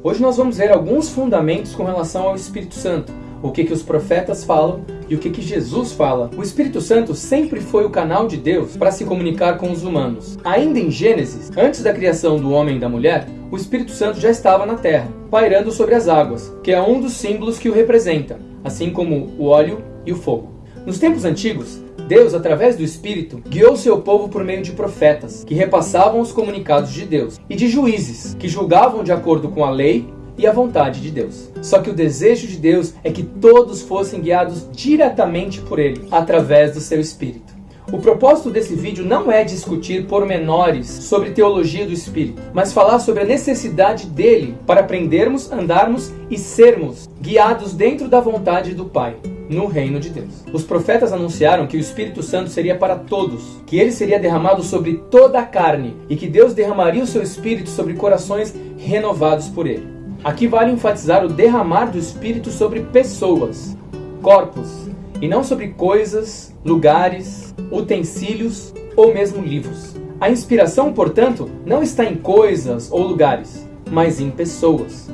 Hoje nós vamos ver alguns fundamentos com relação ao Espírito Santo, o que, que os profetas falam e o que, que Jesus fala. O Espírito Santo sempre foi o canal de Deus para se comunicar com os humanos. Ainda em Gênesis, antes da criação do homem e da mulher, o Espírito Santo já estava na terra, pairando sobre as águas, que é um dos símbolos que o representa, assim como o óleo e o fogo. Nos tempos antigos, Deus, através do Espírito, guiou seu povo por meio de profetas, que repassavam os comunicados de Deus, e de juízes, que julgavam de acordo com a lei e a vontade de Deus. Só que o desejo de Deus é que todos fossem guiados diretamente por Ele, através do seu Espírito. O propósito desse vídeo não é discutir pormenores sobre teologia do Espírito, mas falar sobre a necessidade dele para aprendermos, andarmos e sermos guiados dentro da vontade do Pai, no reino de Deus. Os profetas anunciaram que o Espírito Santo seria para todos, que ele seria derramado sobre toda a carne e que Deus derramaria o seu Espírito sobre corações renovados por ele. Aqui vale enfatizar o derramar do Espírito sobre pessoas, corpos, e não sobre coisas, lugares, utensílios ou mesmo livros. A inspiração, portanto, não está em coisas ou lugares, mas em pessoas.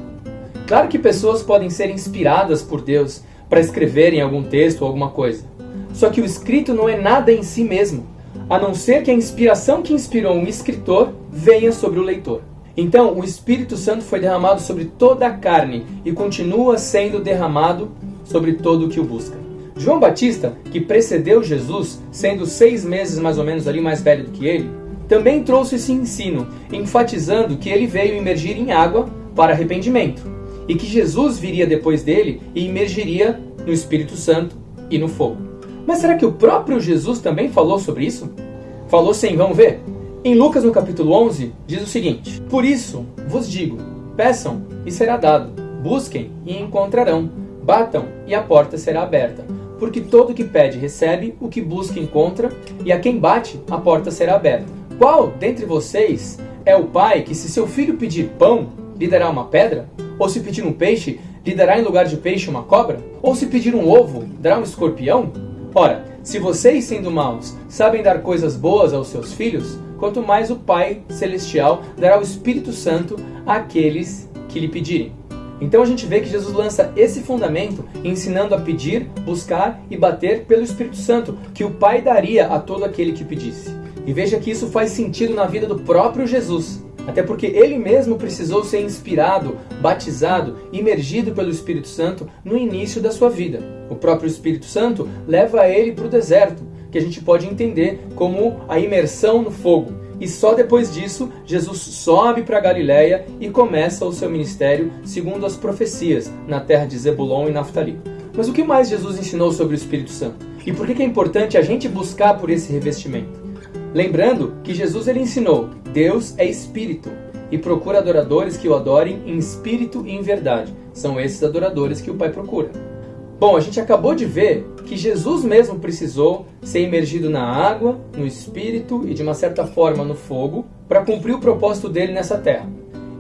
Claro que pessoas podem ser inspiradas por Deus para escreverem algum texto ou alguma coisa. Só que o escrito não é nada em si mesmo, a não ser que a inspiração que inspirou um escritor venha sobre o leitor. Então, o Espírito Santo foi derramado sobre toda a carne e continua sendo derramado sobre todo o que o busca. João Batista, que precedeu Jesus, sendo seis meses mais ou menos ali mais velho do que ele, também trouxe esse ensino, enfatizando que ele veio imergir em água para arrependimento, e que Jesus viria depois dele e imergiria no Espírito Santo e no fogo. Mas será que o próprio Jesus também falou sobre isso? Falou sim, vamos ver? Em Lucas no capítulo 11, diz o seguinte, Por isso vos digo, peçam e será dado, busquem e encontrarão, batam e a porta será aberta. Porque todo que pede recebe, o que busca encontra, e a quem bate, a porta será aberta. Qual dentre vocês é o pai que, se seu filho pedir pão, lhe dará uma pedra? Ou se pedir um peixe, lhe dará em lugar de peixe uma cobra? Ou se pedir um ovo, dará um escorpião? Ora, se vocês, sendo maus, sabem dar coisas boas aos seus filhos, quanto mais o Pai Celestial dará o Espírito Santo àqueles que lhe pedirem. Então a gente vê que Jesus lança esse fundamento ensinando a pedir, buscar e bater pelo Espírito Santo, que o Pai daria a todo aquele que pedisse. E veja que isso faz sentido na vida do próprio Jesus. Até porque ele mesmo precisou ser inspirado, batizado, imergido pelo Espírito Santo no início da sua vida. O próprio Espírito Santo leva ele para o deserto, que a gente pode entender como a imersão no fogo. E só depois disso, Jesus sobe para Galiléia e começa o seu ministério segundo as profecias, na terra de Zebulon e Naftali. Mas o que mais Jesus ensinou sobre o Espírito Santo? E por que é importante a gente buscar por esse revestimento? Lembrando que Jesus ele ensinou, Deus é Espírito, e procura adoradores que o adorem em espírito e em verdade. São esses adoradores que o Pai procura. Bom, a gente acabou de ver que Jesus mesmo precisou ser imergido na água, no espírito e de uma certa forma no fogo para cumprir o propósito dele nessa terra.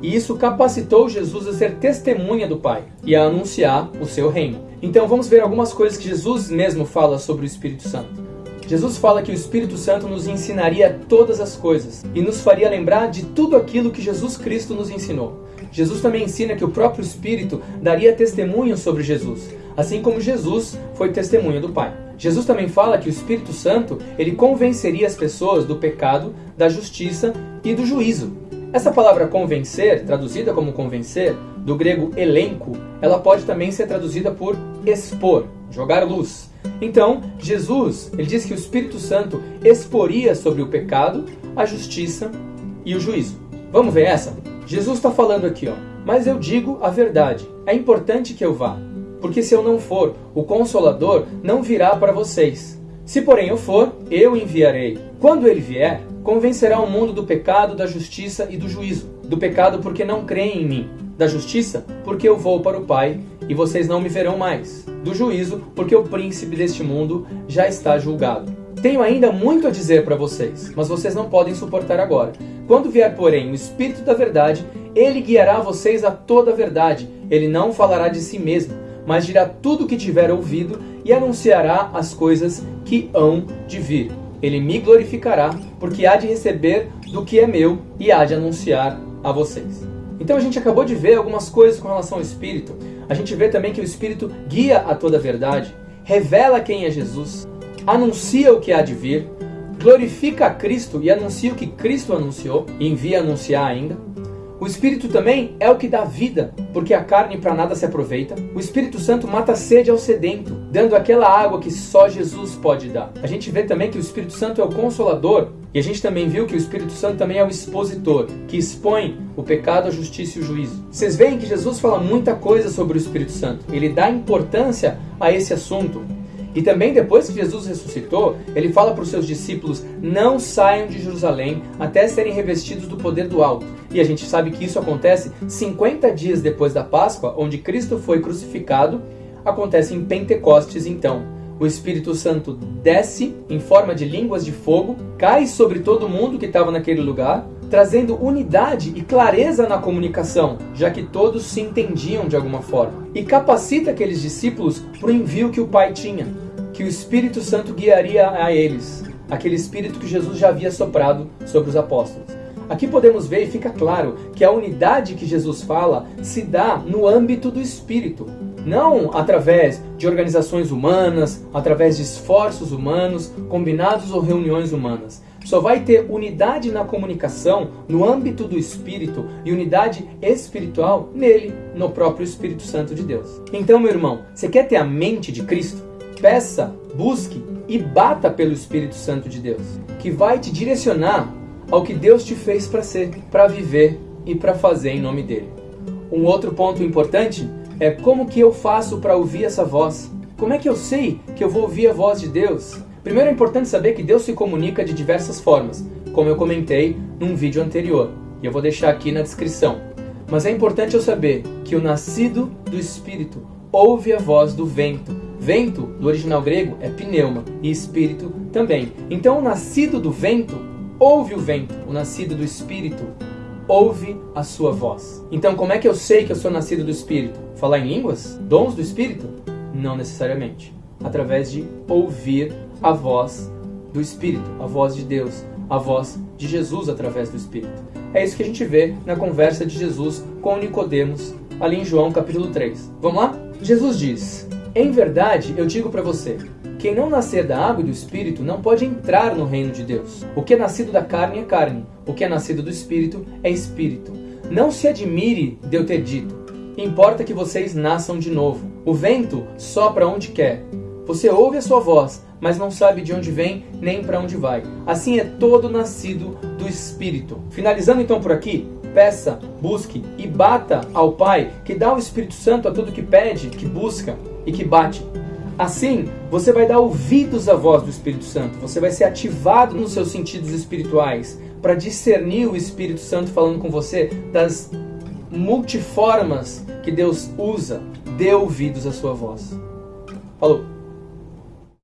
E isso capacitou Jesus a ser testemunha do Pai e a anunciar o seu reino. Então vamos ver algumas coisas que Jesus mesmo fala sobre o Espírito Santo. Jesus fala que o Espírito Santo nos ensinaria todas as coisas e nos faria lembrar de tudo aquilo que Jesus Cristo nos ensinou. Jesus também ensina que o próprio Espírito daria testemunho sobre Jesus, assim como Jesus foi testemunha do Pai. Jesus também fala que o Espírito Santo ele convenceria as pessoas do pecado, da justiça e do juízo. Essa palavra convencer, traduzida como convencer, do grego elenco, ela pode também ser traduzida por expor, jogar luz. Então, Jesus, ele diz que o Espírito Santo exporia sobre o pecado, a justiça e o juízo. Vamos ver essa? Jesus está falando aqui, ó. Mas eu digo a verdade. É importante que eu vá, porque se eu não for, o Consolador não virá para vocês. Se porém eu for, eu enviarei. Quando ele vier, convencerá o mundo do pecado, da justiça e do juízo. Do pecado porque não creem em mim. Da justiça, porque eu vou para o Pai e vocês não me verão mais. Do juízo, porque o príncipe deste mundo já está julgado. Tenho ainda muito a dizer para vocês, mas vocês não podem suportar agora. Quando vier, porém, o Espírito da Verdade, ele guiará vocês a toda a verdade. Ele não falará de si mesmo, mas dirá tudo o que tiver ouvido e anunciará as coisas que hão de vir. Ele me glorificará, porque há de receber do que é meu e há de anunciar a vocês. Então a gente acabou de ver algumas coisas com relação ao Espírito. A gente vê também que o Espírito guia a toda a verdade, revela quem é Jesus, anuncia o que há de vir, glorifica a Cristo e anuncia o que Cristo anunciou e envia anunciar ainda. O Espírito também é o que dá vida, porque a carne para nada se aproveita. O Espírito Santo mata a sede ao sedento, dando aquela água que só Jesus pode dar. A gente vê também que o Espírito Santo é o consolador, e a gente também viu que o Espírito Santo também é o expositor, que expõe o pecado, a justiça e o juízo. Vocês veem que Jesus fala muita coisa sobre o Espírito Santo. Ele dá importância a esse assunto. E também depois que Jesus ressuscitou, ele fala para os seus discípulos: não saiam de Jerusalém até serem revestidos do poder do alto. E a gente sabe que isso acontece 50 dias depois da Páscoa, onde Cristo foi crucificado. Acontece em Pentecostes, então. O Espírito Santo desce em forma de línguas de fogo, cai sobre todo mundo que estava naquele lugar, trazendo unidade e clareza na comunicação, já que todos se entendiam de alguma forma, e capacita aqueles discípulos para o envio que o Pai tinha que o Espírito Santo guiaria a eles, aquele Espírito que Jesus já havia soprado sobre os apóstolos. Aqui podemos ver e fica claro que a unidade que Jesus fala se dá no âmbito do Espírito, não através de organizações humanas, através de esforços humanos, combinados ou reuniões humanas. Só vai ter unidade na comunicação no âmbito do Espírito e unidade espiritual nele, no próprio Espírito Santo de Deus. Então, meu irmão, você quer ter a mente de Cristo? peça, busque e bata pelo Espírito Santo de Deus, que vai te direcionar ao que Deus te fez para ser, para viver e para fazer em nome dele. Um outro ponto importante é como que eu faço para ouvir essa voz? Como é que eu sei que eu vou ouvir a voz de Deus? Primeiro é importante saber que Deus se comunica de diversas formas, como eu comentei num vídeo anterior, e eu vou deixar aqui na descrição. Mas é importante eu saber que o nascido do Espírito ouve a voz do vento, Vento, do original grego, é pneuma e espírito também. Então, o nascido do vento ouve o vento, o nascido do espírito ouve a sua voz. Então, como é que eu sei que eu sou nascido do espírito? Falar em línguas? Dons do espírito? Não necessariamente. Através de ouvir a voz do espírito, a voz de Deus, a voz de Jesus através do espírito. É isso que a gente vê na conversa de Jesus com Nicodemos, ali em João capítulo 3. Vamos lá? Jesus diz: em verdade, eu digo para você: quem não nascer da água e do espírito não pode entrar no reino de Deus. O que é nascido da carne é carne, o que é nascido do espírito é espírito. Não se admire de eu ter dito: importa que vocês nasçam de novo. O vento sopra onde quer. Você ouve a sua voz, mas não sabe de onde vem nem para onde vai. Assim é todo nascido do Espírito. Finalizando então por aqui, peça, busque e bata ao Pai, que dá o Espírito Santo a tudo que pede, que busca e que bate. Assim, você vai dar ouvidos à voz do Espírito Santo, você vai ser ativado nos seus sentidos espirituais para discernir o Espírito Santo falando com você das multiformas que Deus usa. Dê ouvidos à sua voz. Falou!